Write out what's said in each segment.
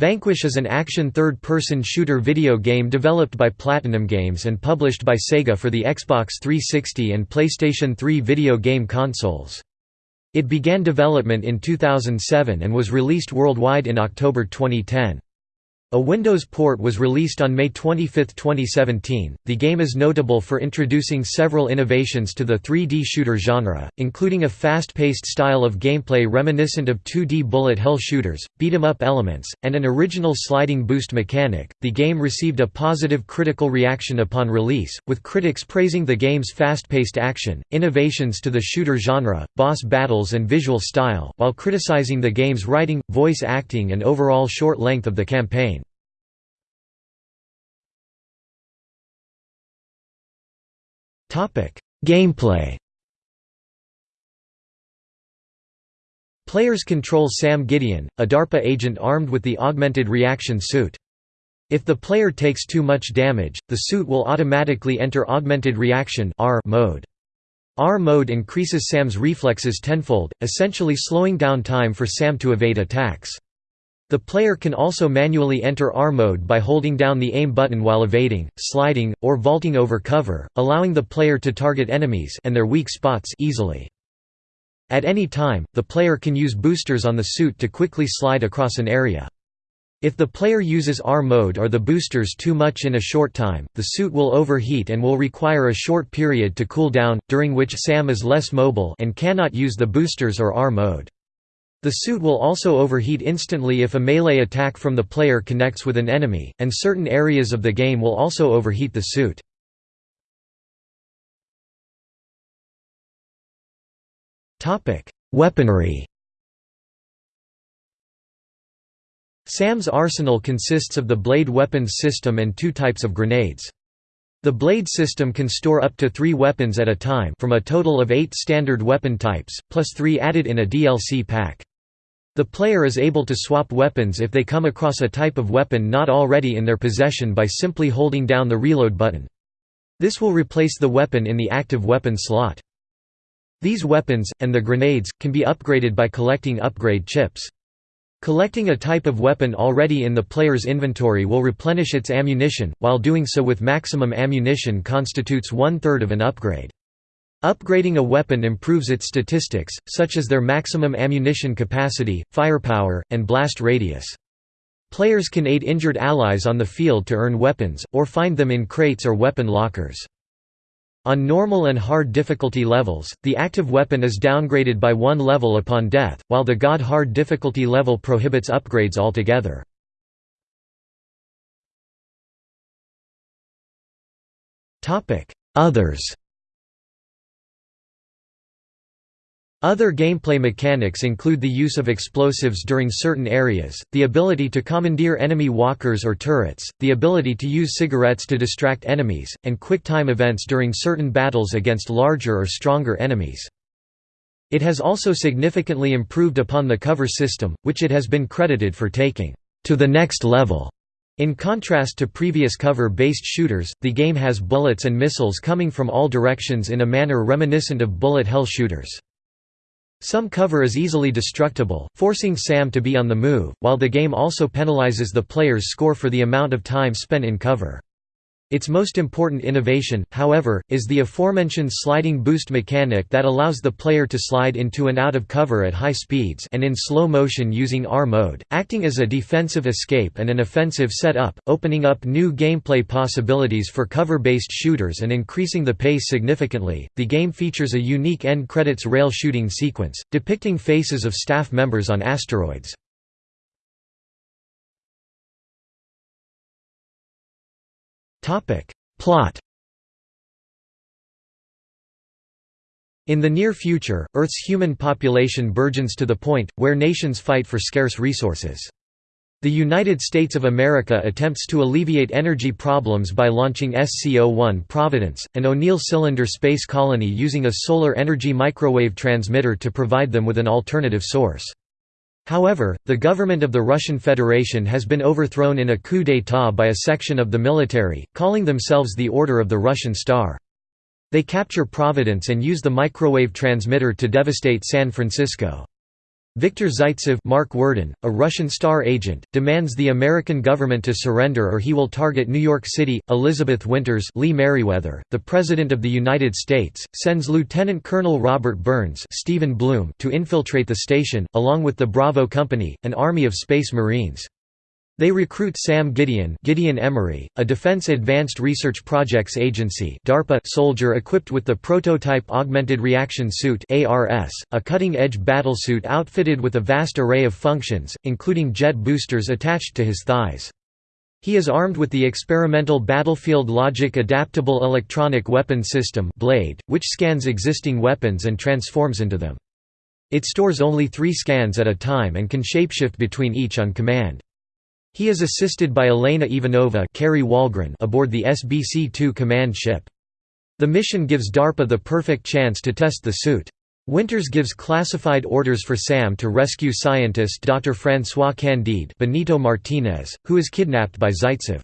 Vanquish is an action third-person shooter video game developed by Platinum Games and published by Sega for the Xbox 360 and PlayStation 3 video game consoles. It began development in 2007 and was released worldwide in October 2010. A Windows port was released on May 25, 2017. The game is notable for introducing several innovations to the 3D shooter genre, including a fast paced style of gameplay reminiscent of 2D bullet hell shooters, beat 'em up elements, and an original sliding boost mechanic. The game received a positive critical reaction upon release, with critics praising the game's fast paced action, innovations to the shooter genre, boss battles, and visual style, while criticizing the game's writing, voice acting, and overall short length of the campaign. Gameplay Players control Sam Gideon, a DARPA agent armed with the augmented reaction suit. If the player takes too much damage, the suit will automatically enter augmented reaction R mode. R mode increases Sam's reflexes tenfold, essentially slowing down time for Sam to evade attacks. The player can also manually enter R mode by holding down the aim button while evading, sliding, or vaulting over cover, allowing the player to target enemies and their weak spots easily. At any time, the player can use boosters on the suit to quickly slide across an area. If the player uses R mode or the boosters too much in a short time, the suit will overheat and will require a short period to cool down, during which Sam is less mobile and cannot use the boosters or R mode. The suit will also overheat instantly if a melee attack from the player connects with an enemy, and certain areas of the game will also overheat the suit. Weaponry Sam's arsenal consists of the blade weapons system and two types of grenades. The blade system can store up to three weapons at a time from a total of eight standard weapon types, plus three added in a DLC pack. The player is able to swap weapons if they come across a type of weapon not already in their possession by simply holding down the reload button. This will replace the weapon in the active weapon slot. These weapons, and the grenades, can be upgraded by collecting upgrade chips. Collecting a type of weapon already in the player's inventory will replenish its ammunition, while doing so with maximum ammunition constitutes one-third of an upgrade. Upgrading a weapon improves its statistics, such as their maximum ammunition capacity, firepower, and blast radius. Players can aid injured allies on the field to earn weapons, or find them in crates or weapon lockers. On normal and hard difficulty levels, the active weapon is downgraded by one level upon death, while the God hard difficulty level prohibits upgrades altogether. Others Other gameplay mechanics include the use of explosives during certain areas, the ability to commandeer enemy walkers or turrets, the ability to use cigarettes to distract enemies, and quick-time events during certain battles against larger or stronger enemies. It has also significantly improved upon the cover system, which it has been credited for taking to the next level. In contrast to previous cover-based shooters, the game has bullets and missiles coming from all directions in a manner reminiscent of bullet hell shooters. Some cover is easily destructible, forcing Sam to be on the move, while the game also penalizes the player's score for the amount of time spent in cover. Its most important innovation, however, is the aforementioned sliding boost mechanic that allows the player to slide into and out of cover at high speeds and in slow motion using R mode, acting as a defensive escape and an offensive setup, opening up new gameplay possibilities for cover-based shooters and increasing the pace significantly. The game features a unique end credits rail shooting sequence, depicting faces of staff members on asteroids. Plot In the near future, Earth's human population burgeons to the point, where nations fight for scarce resources. The United States of America attempts to alleviate energy problems by launching SCO-1 Providence, an O'Neill cylinder space colony using a solar energy microwave transmitter to provide them with an alternative source. However, the government of the Russian Federation has been overthrown in a coup d'état by a section of the military, calling themselves the Order of the Russian Star. They capture Providence and use the microwave transmitter to devastate San Francisco. Viktor Zaitsev Mark Worden, a Russian star agent, demands the American government to surrender or he will target New York City. Elizabeth Winters Lee Meriwether, the President of the United States, sends Lieutenant Colonel Robert Burns Stephen Blum to infiltrate the station, along with the Bravo Company, an army of Space Marines. They recruit Sam Gideon Gideon Emery, a Defense Advanced Research Projects Agency DARPA soldier equipped with the Prototype Augmented Reaction Suit ARS, a cutting-edge battlesuit outfitted with a vast array of functions, including jet boosters attached to his thighs. He is armed with the experimental Battlefield Logic Adaptable Electronic Weapon System BLADE, which scans existing weapons and transforms into them. It stores only three scans at a time and can shapeshift between each on command. He is assisted by Elena Ivanova Kari Wahlgren aboard the SBC-2 command ship. The mission gives DARPA the perfect chance to test the suit. Winters gives classified orders for Sam to rescue scientist Dr. François Candide Benito Martinez, who is kidnapped by Zaitsev.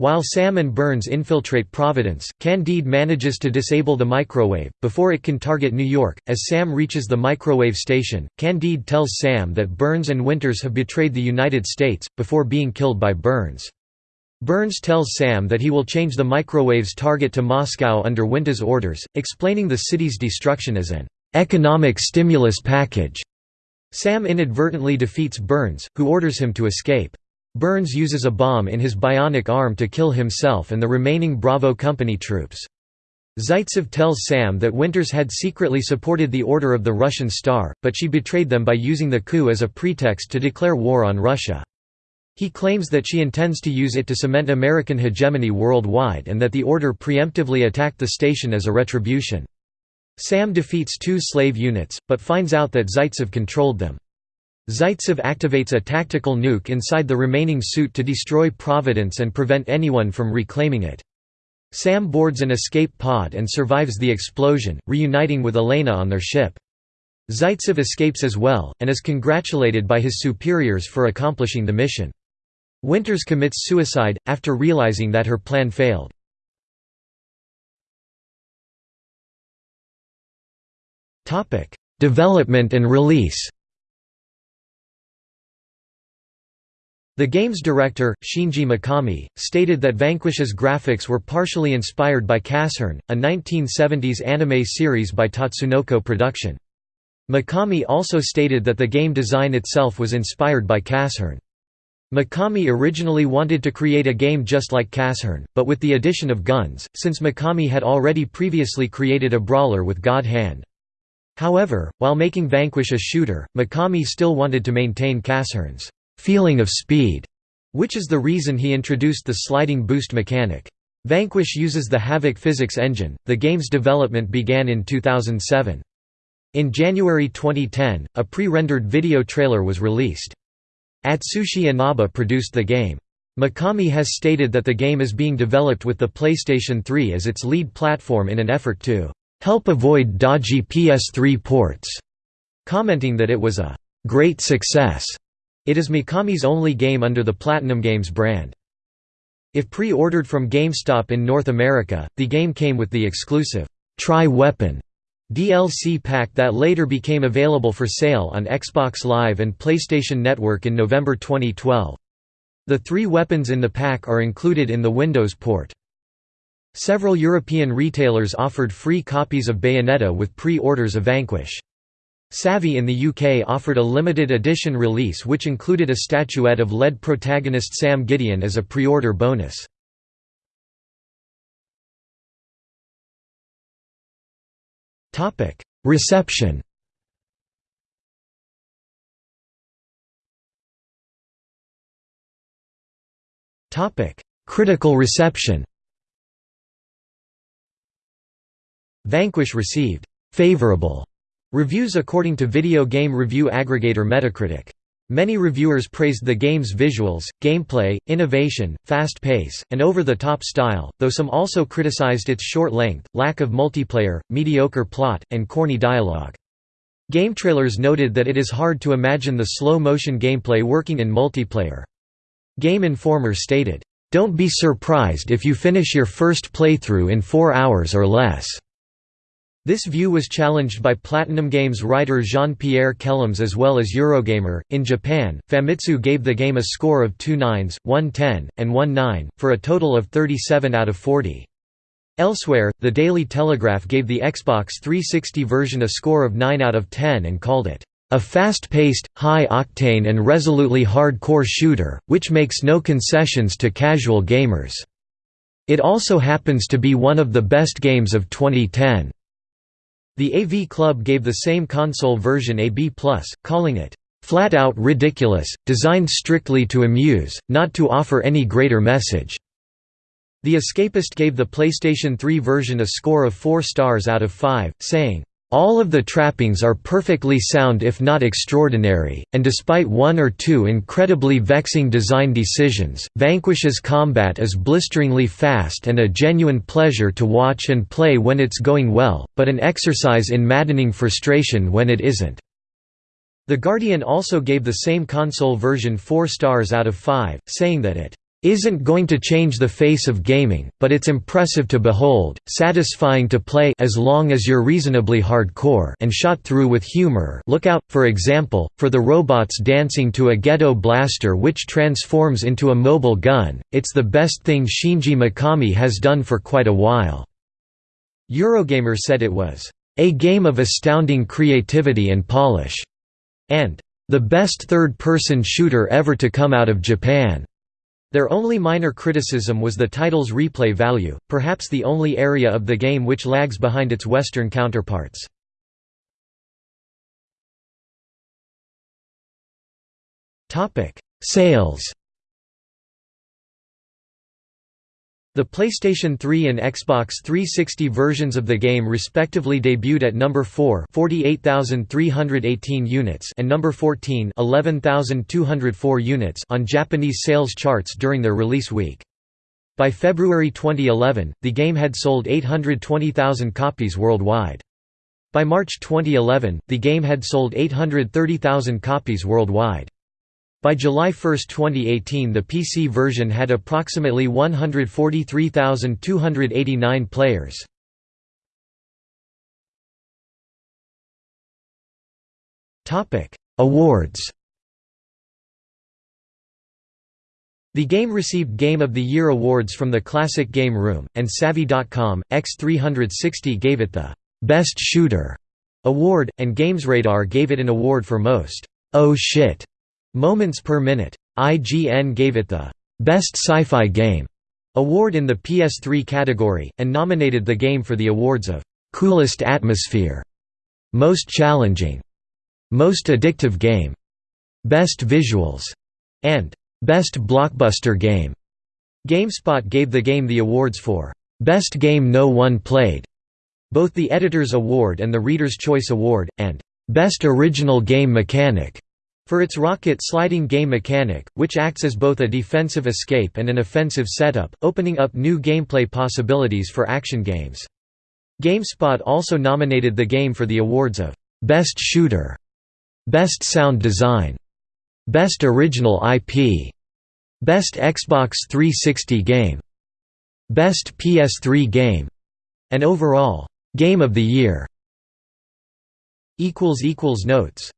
While Sam and Burns infiltrate Providence, Candide manages to disable the microwave, before it can target New York. As Sam reaches the microwave station, Candide tells Sam that Burns and Winters have betrayed the United States, before being killed by Burns. Burns tells Sam that he will change the microwave's target to Moscow under Winters' orders, explaining the city's destruction as an economic stimulus package. Sam inadvertently defeats Burns, who orders him to escape. Burns uses a bomb in his bionic arm to kill himself and the remaining Bravo Company troops. Zaitsev tells Sam that Winters had secretly supported the Order of the Russian Star, but she betrayed them by using the coup as a pretext to declare war on Russia. He claims that she intends to use it to cement American hegemony worldwide and that the Order preemptively attacked the station as a retribution. Sam defeats two slave units, but finds out that Zaitsev controlled them. Zaitsev activates a tactical nuke inside the remaining suit to destroy Providence and prevent anyone from reclaiming it. Sam boards an escape pod and survives the explosion, reuniting with Elena on their ship. Zaitsev escapes as well, and is congratulated by his superiors for accomplishing the mission. Winters commits suicide, after realizing that her plan failed. Development and release The game's director, Shinji Mikami, stated that Vanquish's graphics were partially inspired by Casshern, a 1970s anime series by Tatsunoko Production. Mikami also stated that the game design itself was inspired by Casshern. Mikami originally wanted to create a game just like Casshern, but with the addition of guns, since Mikami had already previously created a brawler with God Hand. However, while making Vanquish a shooter, Mikami still wanted to maintain Casshern's feeling of speed, which is the reason he introduced the sliding boost mechanic. Vanquish uses the Havok physics engine. The game's development began in 2007. In January 2010, a pre-rendered video trailer was released. Atsushi Inaba produced the game. Mikami has stated that the game is being developed with the PlayStation 3 as its lead platform in an effort to help avoid dodgy PS3 ports, commenting that it was a great success it is Mikami's only game under the Platinum Games brand. If pre-ordered from GameStop in North America, the game came with the exclusive Tri-Weapon DLC pack that later became available for sale on Xbox Live and PlayStation Network in November 2012. The three weapons in the pack are included in the Windows port. Several European retailers offered free copies of Bayonetta with pre-orders of Vanquish. Zavvi in the UK offered a limited edition release which included a statuette of lead protagonist Sam Gideon as a pre-order bonus. Reception Critical reception Vanquish received «favorable» Reviews according to video game review aggregator Metacritic. Many reviewers praised the game's visuals, gameplay, innovation, fast pace, and over-the-top style, though some also criticized its short length, lack of multiplayer, mediocre plot, and corny dialogue. GameTrailers noted that it is hard to imagine the slow-motion gameplay working in multiplayer. Game Informer stated, "...don't be surprised if you finish your first playthrough in four hours or less." This view was challenged by Platinum Games writer Jean-Pierre Kellams as well as Eurogamer. In Japan, Famitsu gave the game a score of 2 nines, 1 10, and 1 9, for a total of 37 out of 40. Elsewhere, the Daily Telegraph gave the Xbox 360 version a score of 9 out of 10 and called it, "...a fast-paced, high-octane and resolutely hard-core shooter, which makes no concessions to casual gamers." It also happens to be one of the best games of 2010. The AV Club gave the same console version a B+, calling it, "...flat out ridiculous, designed strictly to amuse, not to offer any greater message." The Escapist gave the PlayStation 3 version a score of 4 stars out of 5, saying, all of the trappings are perfectly sound if not extraordinary, and despite one or two incredibly vexing design decisions, Vanquish's combat is blisteringly fast and a genuine pleasure to watch and play when it's going well, but an exercise in maddening frustration when it isn't. The Guardian also gave the same console version 4 stars out of 5, saying that it isn't going to change the face of gaming, but it's impressive to behold, satisfying to play as long as you're reasonably hardcore and shot through with humor look out, for example, for the robots dancing to a ghetto blaster which transforms into a mobile gun, it's the best thing Shinji Mikami has done for quite a while." Eurogamer said it was, "...a game of astounding creativity and polish," and "...the best third-person shooter ever to come out of Japan." Their only minor criticism was the title's replay value, perhaps the only area of the game which lags behind its Western counterparts. Sales The PlayStation 3 and Xbox 360 versions of the game respectively debuted at number 4 48,318 units and number 14 11,204 units on Japanese sales charts during their release week. By February 2011, the game had sold 820,000 copies worldwide. By March 2011, the game had sold 830,000 copies worldwide. By July 1, 2018 the PC version had approximately 143,289 players. Awards The game received Game of the Year awards from the Classic Game Room, and Zavvi.com, X360 gave it the «Best Shooter» award, and GamesRadar gave it an award for most «Oh shit» Moments per minute. IGN gave it the Best Sci-Fi Game award in the PS3 category, and nominated the game for the awards of Coolest Atmosphere, Most Challenging, Most Addictive Game, Best Visuals, and Best Blockbuster Game. GameSpot gave the game the awards for Best Game No One Played, both the Editor's Award and the Reader's Choice Award, and Best Original Game Mechanic. For its rocket sliding game mechanic, which acts as both a defensive escape and an offensive setup, opening up new gameplay possibilities for action games. GameSpot also nominated the game for the awards of Best Shooter, Best Sound Design, Best Original IP, Best Xbox 360 Game, Best PS3 Game, and overall, Game of the Year. Notes